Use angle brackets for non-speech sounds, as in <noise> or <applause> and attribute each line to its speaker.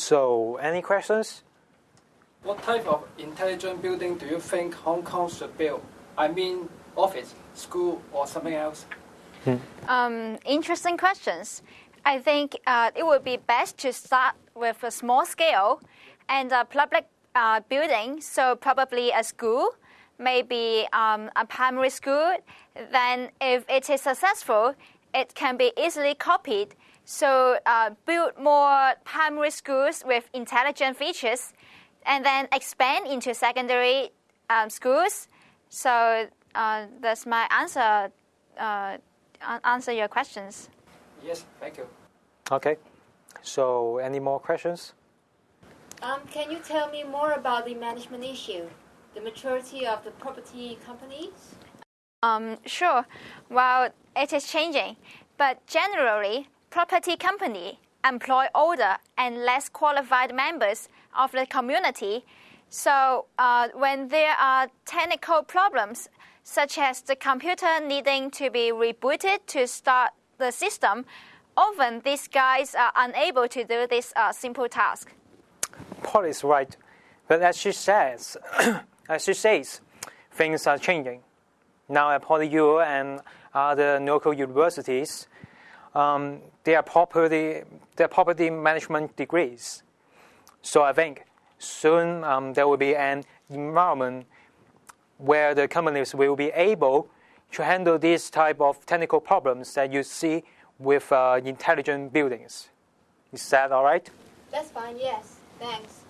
Speaker 1: So, any questions?
Speaker 2: What type of intelligent building do you think Hong Kong should build? I mean, office, school, or something else? Hmm.
Speaker 3: Um, interesting questions. I think uh, it would be best to start with a small scale and a public uh, building, so probably a school, maybe um, a primary school. Then, if it is successful, it can be easily copied. So, uh, build more primary schools with intelligent features, and then expand into secondary um, schools. So, uh, that's my answer. Uh, answer your questions.
Speaker 2: Yes, thank you.
Speaker 1: Okay. So, any more questions?
Speaker 4: Um, can you tell me more about the management issue, the maturity of the property companies?
Speaker 3: Um, sure. Well, it is changing, but generally, property company employ older and less qualified members of the community. So uh, when there are technical problems, such as the computer needing to be rebooted to start the system, often these guys are unable to do this uh, simple task.
Speaker 1: Paul is right, but as she says, <clears throat> as she says, things are changing. Now at PolyU and other local universities, um, they are property, they are property management degrees. So I think soon um, there will be an environment where the companies will be able to handle these type of technical problems that you see with uh, intelligent buildings. Is that all right?
Speaker 4: That's fine, yes. Thanks.